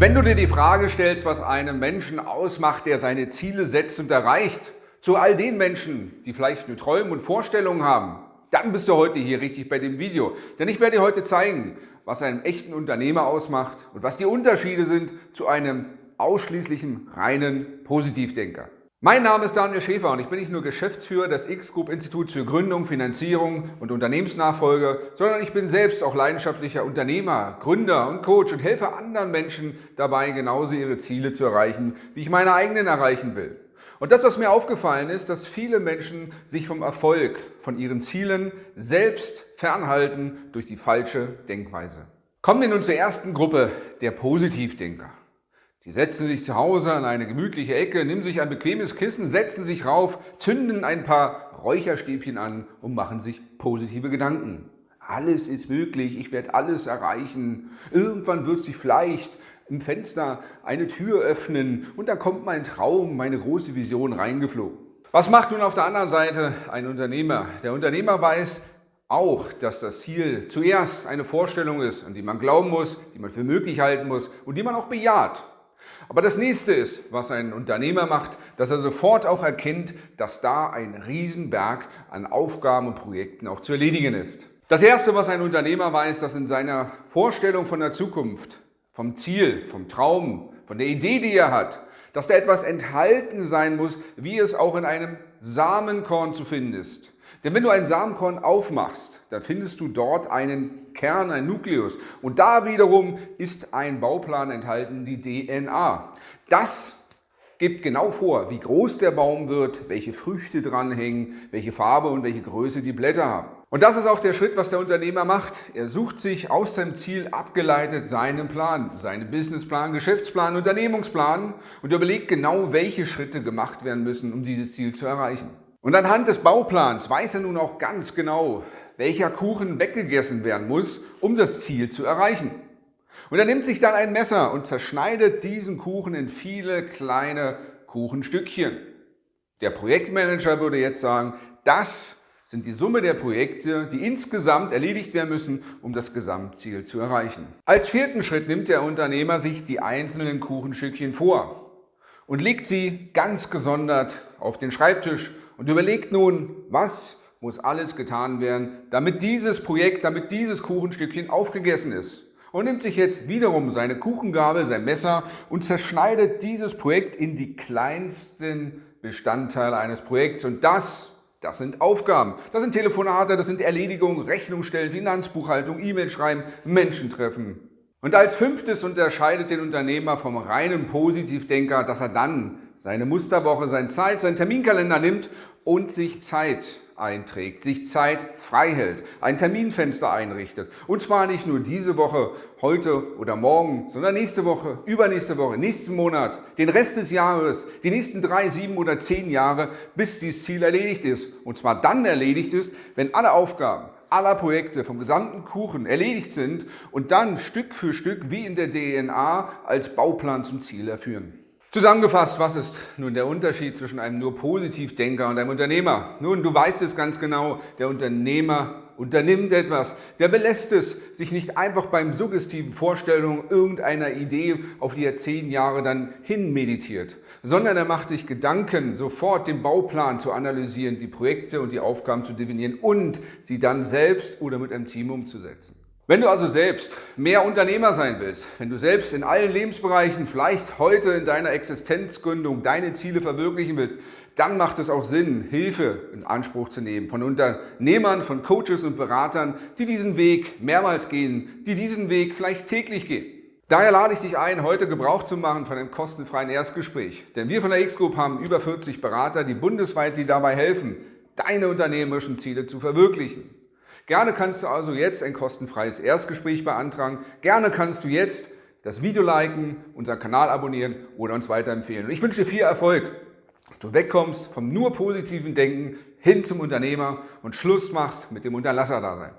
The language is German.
Wenn du dir die Frage stellst, was einen Menschen ausmacht, der seine Ziele setzt und erreicht, zu all den Menschen, die vielleicht nur Träume und Vorstellungen haben, dann bist du heute hier richtig bei dem Video. Denn ich werde dir heute zeigen, was einen echten Unternehmer ausmacht und was die Unterschiede sind zu einem ausschließlichen reinen Positivdenker. Mein Name ist Daniel Schäfer und ich bin nicht nur Geschäftsführer des X-Group Instituts für Gründung, Finanzierung und Unternehmensnachfolge, sondern ich bin selbst auch leidenschaftlicher Unternehmer, Gründer und Coach und helfe anderen Menschen dabei, genauso ihre Ziele zu erreichen, wie ich meine eigenen erreichen will. Und das, was mir aufgefallen ist, dass viele Menschen sich vom Erfolg, von ihren Zielen selbst fernhalten durch die falsche Denkweise. Kommen wir nun zur ersten Gruppe, der Positivdenker. Die setzen sich zu Hause an eine gemütliche Ecke, nehmen sich ein bequemes Kissen, setzen sich rauf, zünden ein paar Räucherstäbchen an und machen sich positive Gedanken. Alles ist möglich, ich werde alles erreichen. Irgendwann wird sich vielleicht im Fenster eine Tür öffnen und da kommt mein Traum, meine große Vision reingeflogen. Was macht nun auf der anderen Seite ein Unternehmer? Der Unternehmer weiß auch, dass das Ziel zuerst eine Vorstellung ist, an die man glauben muss, die man für möglich halten muss und die man auch bejaht. Aber das nächste ist, was ein Unternehmer macht, dass er sofort auch erkennt, dass da ein Riesenberg an Aufgaben und Projekten auch zu erledigen ist. Das erste, was ein Unternehmer weiß, dass in seiner Vorstellung von der Zukunft, vom Ziel, vom Traum, von der Idee, die er hat, dass da etwas enthalten sein muss, wie es auch in einem Samenkorn zu finden ist. Denn wenn du ein Samenkorn aufmachst, dann findest du dort einen Kern, ein Nukleus. Und da wiederum ist ein Bauplan enthalten, die DNA. Das gibt genau vor, wie groß der Baum wird, welche Früchte dranhängen, welche Farbe und welche Größe die Blätter haben. Und das ist auch der Schritt, was der Unternehmer macht. Er sucht sich aus seinem Ziel abgeleitet seinen Plan, seinen Businessplan, Geschäftsplan, Unternehmungsplan und überlegt genau, welche Schritte gemacht werden müssen, um dieses Ziel zu erreichen. Und anhand des Bauplans weiß er nun auch ganz genau, welcher Kuchen weggegessen werden muss, um das Ziel zu erreichen. Und er nimmt sich dann ein Messer und zerschneidet diesen Kuchen in viele kleine Kuchenstückchen. Der Projektmanager würde jetzt sagen, das sind die Summe der Projekte, die insgesamt erledigt werden müssen, um das Gesamtziel zu erreichen. Als vierten Schritt nimmt der Unternehmer sich die einzelnen Kuchenstückchen vor und legt sie ganz gesondert auf den Schreibtisch und überlegt nun, was muss alles getan werden, damit dieses Projekt, damit dieses Kuchenstückchen aufgegessen ist. Und nimmt sich jetzt wiederum seine Kuchengabel, sein Messer und zerschneidet dieses Projekt in die kleinsten Bestandteile eines Projekts. Und das, das sind Aufgaben. Das sind Telefonate, das sind Erledigungen, Rechnungsstellen, Finanzbuchhaltung, E-Mail schreiben, Menschen treffen. Und als fünftes unterscheidet den Unternehmer vom reinen Positivdenker, dass er dann seine Musterwoche, seine Zeit, seinen Terminkalender nimmt und sich Zeit einträgt, sich Zeit frei hält, ein Terminfenster einrichtet. Und zwar nicht nur diese Woche, heute oder morgen, sondern nächste Woche, übernächste Woche, nächsten Monat, den Rest des Jahres, die nächsten drei, sieben oder zehn Jahre, bis dieses Ziel erledigt ist. Und zwar dann erledigt ist, wenn alle Aufgaben, aller Projekte vom gesamten Kuchen erledigt sind und dann Stück für Stück wie in der DNA als Bauplan zum Ziel erführen. Zusammengefasst, was ist nun der Unterschied zwischen einem nur Positivdenker und einem Unternehmer? Nun, du weißt es ganz genau, der Unternehmer unternimmt etwas, der belässt es, sich nicht einfach beim suggestiven Vorstellungen irgendeiner Idee, auf die er zehn Jahre dann hin meditiert, sondern er macht sich Gedanken, sofort den Bauplan zu analysieren, die Projekte und die Aufgaben zu definieren und sie dann selbst oder mit einem Team umzusetzen. Wenn du also selbst mehr Unternehmer sein willst, wenn du selbst in allen Lebensbereichen, vielleicht heute in deiner Existenzgründung deine Ziele verwirklichen willst, dann macht es auch Sinn, Hilfe in Anspruch zu nehmen von Unternehmern, von Coaches und Beratern, die diesen Weg mehrmals gehen, die diesen Weg vielleicht täglich gehen. Daher lade ich dich ein, heute Gebrauch zu machen von einem kostenfreien Erstgespräch. Denn wir von der X-Group haben über 40 Berater, die bundesweit dir dabei helfen, deine unternehmerischen Ziele zu verwirklichen. Gerne kannst du also jetzt ein kostenfreies Erstgespräch beantragen. Gerne kannst du jetzt das Video liken, unseren Kanal abonnieren oder uns weiterempfehlen. Und ich wünsche dir viel Erfolg, dass du wegkommst vom nur positiven Denken hin zum Unternehmer und Schluss machst mit dem Unterlasserdasein.